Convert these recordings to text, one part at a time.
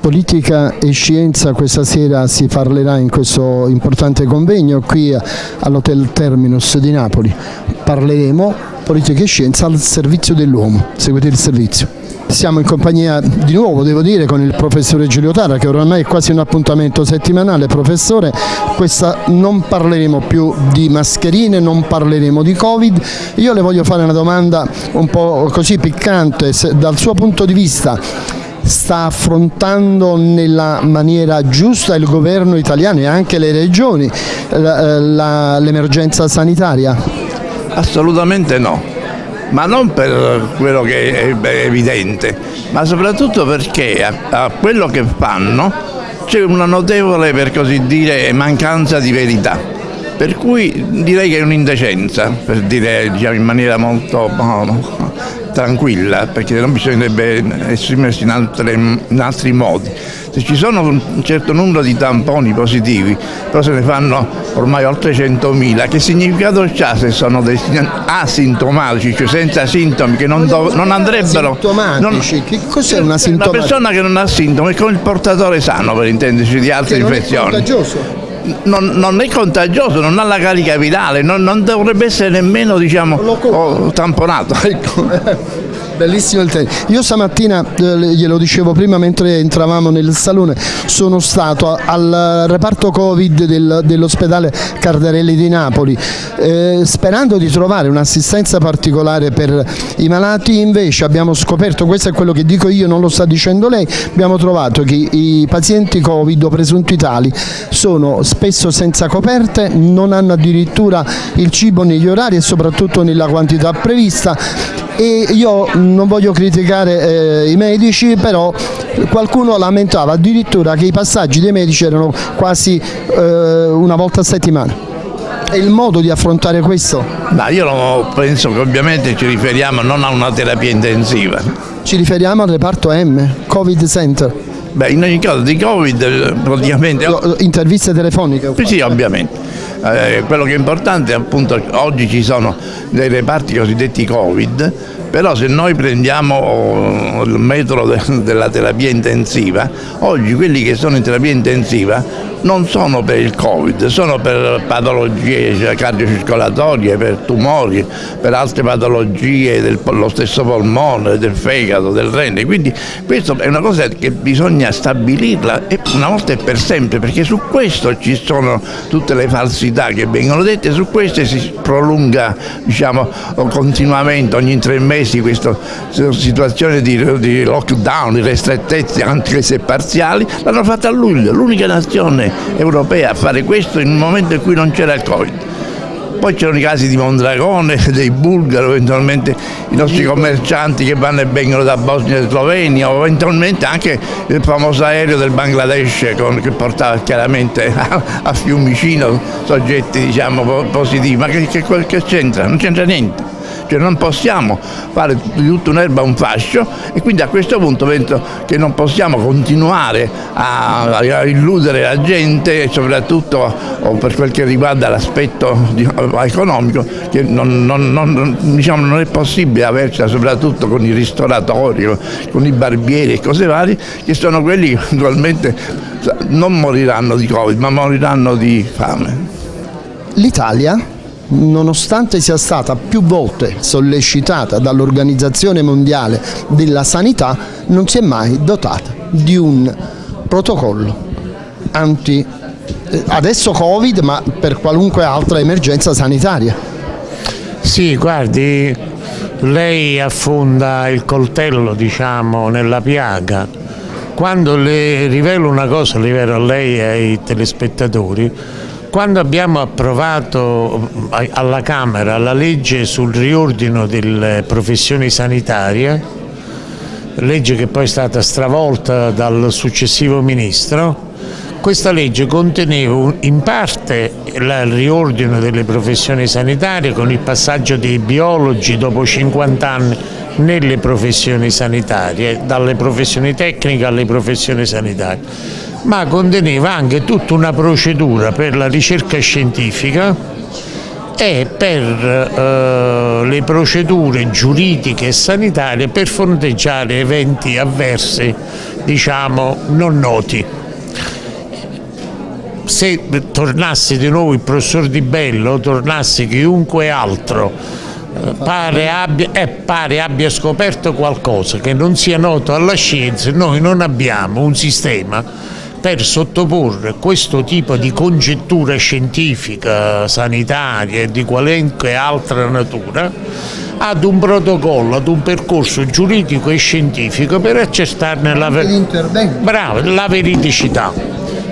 Politica e scienza questa sera si parlerà in questo importante convegno qui all'Hotel Terminus di Napoli. Parleremo politica e scienza al servizio dell'uomo. Seguite il servizio. Siamo in compagnia di nuovo, devo dire, con il professore Giulio Tara che oramai è quasi un appuntamento settimanale. Professore, questa non parleremo più di mascherine, non parleremo di Covid. Io le voglio fare una domanda un po' così piccante, dal suo punto di vista sta affrontando nella maniera giusta il governo italiano e anche le regioni l'emergenza sanitaria? Assolutamente no, ma non per quello che è evidente, ma soprattutto perché a, a quello che fanno c'è una notevole, per così dire, mancanza di verità. Per cui direi che è un'indecenza, per dire diciamo, in maniera molto tranquilla perché non bisognerebbe esprimersi in, altre, in altri modi. Se ci sono un certo numero di tamponi positivi, però se ne fanno ormai oltre 100.000, che significato c'ha se sono asintomatici, cioè senza sintomi, che non, non andrebbero... Asintomatici? Non, che cos'è una sintomatica? Una persona che non ha sintomi è come il portatore sano, per intenderci, di altre infezioni. Non è contagioso? non, non, è contagioso, non ha la carica virale, non, non dovrebbe essere nemmeno diciamo, oh, tamponato. Ecco. Bellissimo il tema. Io stamattina, eh, glielo dicevo prima mentre entravamo nel salone, sono stato al reparto Covid del, dell'ospedale Cardarelli di Napoli, eh, sperando di trovare un'assistenza particolare per i malati, invece abbiamo scoperto, questo è quello che dico io, non lo sta dicendo lei, abbiamo trovato che i pazienti Covid o presunti tali sono spesso senza coperte, non hanno addirittura il cibo negli orari e soprattutto nella quantità prevista e io non voglio criticare eh, i medici però qualcuno lamentava addirittura che i passaggi dei medici erano quasi eh, una volta a settimana è il modo di affrontare questo? No, io penso che ovviamente ci riferiamo non a una terapia intensiva. Ci riferiamo al reparto M, Covid Center. Beh, in ogni caso di Covid praticamente... Interviste telefoniche? Sì, sì, ovviamente. Eh, quello che è importante è appunto oggi ci sono dei reparti cosiddetti Covid però se noi prendiamo oh, il metodo della terapia intensiva, oggi quelli che sono in terapia intensiva non sono per il Covid, sono per patologie cardiocircolatorie, per tumori, per altre patologie dello stesso polmone, del fegato, del rene. Quindi questa è una cosa che bisogna stabilirla una volta e per sempre, perché su questo ci sono tutte le falsità che vengono dette, su queste si prolunga diciamo, continuamente, ogni tre mesi mesi questa situazione di, di lockdown, di restrettezze anche se parziali, l'hanno fatta a luglio, l'unica nazione europea a fare questo in un momento in cui non c'era il Covid. Poi c'erano i casi di Mondragone, dei bulgari, eventualmente i nostri commercianti che vanno e vengono da Bosnia e Slovenia, o eventualmente anche il famoso aereo del Bangladesh con, che portava chiaramente a, a Fiumicino soggetti diciamo, positivi. Ma che, che, che c'entra? Non c'entra niente cioè non possiamo fare di tutta un'erba un fascio e quindi a questo punto penso che non possiamo continuare a, a illudere la gente soprattutto per quel che riguarda l'aspetto economico che non, non, non, diciamo, non, è possibile avercela soprattutto con i ristoratori, con i barbieri e cose varie che sono quelli che naturalmente non moriranno di Covid ma moriranno di fame. L'Italia nonostante sia stata più volte sollecitata dall'Organizzazione Mondiale della Sanità, non si è mai dotata di un protocollo anti eh, adesso Covid ma per qualunque altra emergenza sanitaria. Sì, guardi, lei affonda il coltello diciamo, nella piaga. Quando le rivelo una cosa, rivelo a lei e ai telespettatori, quando abbiamo approvato eh, alla Camera la legge sul riordino delle professioni sanitarie, legge che poi è stata stravolta dal successivo Ministro, questa legge conteneva in parte il riordino delle professioni sanitarie con il passaggio dei biologi dopo 50 anni nelle professioni sanitarie, dalle professioni tecniche alle professioni sanitarie ma conteneva anche tutta una procedura per la ricerca scientifica è per eh, le procedure giuridiche e sanitarie per fronteggiare eventi avversi diciamo non noti. Se tornasse di nuovo il professor Di Bello, tornasse chiunque altro, eh, pare abbia, eh, pare abbia scoperto qualcosa che non sia noto alla scienza, noi non abbiamo un sistema per sottoporre questo tipo di congettura scientifica, sanitaria e di qualunque altra natura ad un protocollo, ad un percorso giuridico e scientifico per accertarne la, bravo, la veridicità.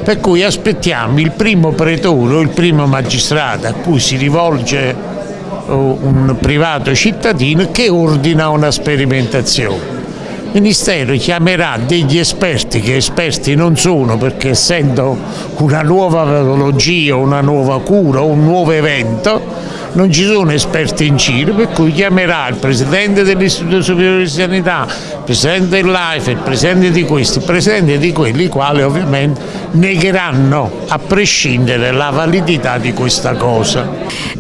Per cui aspettiamo il primo pretore o il primo magistrato a cui si rivolge oh, un privato cittadino che ordina una sperimentazione. Ministero chiamerà degli esperti che esperti non sono perché essendo una nuova patologia, una nuova cura, un nuovo evento non ci sono esperti in giro, per cui chiamerà il Presidente dell'Istituto Superiore di Sanità, il Presidente dell'AIFE, il Presidente di questi, il Presidente di quelli, quali ovviamente negheranno a prescindere la validità di questa cosa.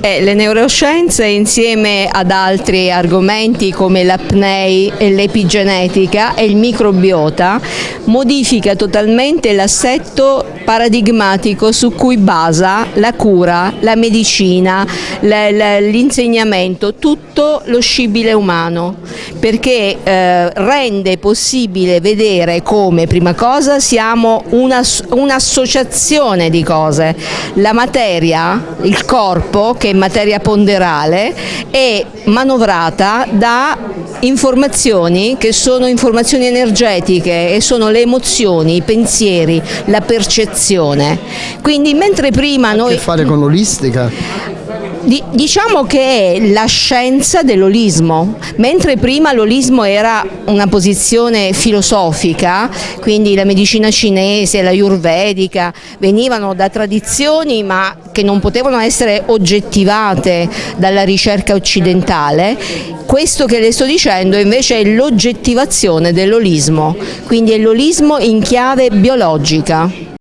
Eh, le neuroscienze insieme ad altri argomenti come l'apnei e l'epigenetica e il microbiota modifica totalmente l'assetto paradigmatico su cui basa la cura, la medicina, l'insegnamento, tutto lo scibile umano, perché eh, rende possibile vedere come, prima cosa, siamo un'associazione di cose. La materia, il corpo, che è materia ponderale, è manovrata da informazioni che sono informazioni energetiche e sono le emozioni, i pensieri, la percezione. Quindi mentre prima noi... A che fare con l'olistica? Diciamo che è la scienza dell'olismo, mentre prima l'olismo era una posizione filosofica, quindi la medicina cinese, la ayurvedica, venivano da tradizioni ma che non potevano essere oggettivate dalla ricerca occidentale, questo che le sto dicendo invece è l'oggettivazione dell'olismo, quindi è l'olismo in chiave biologica.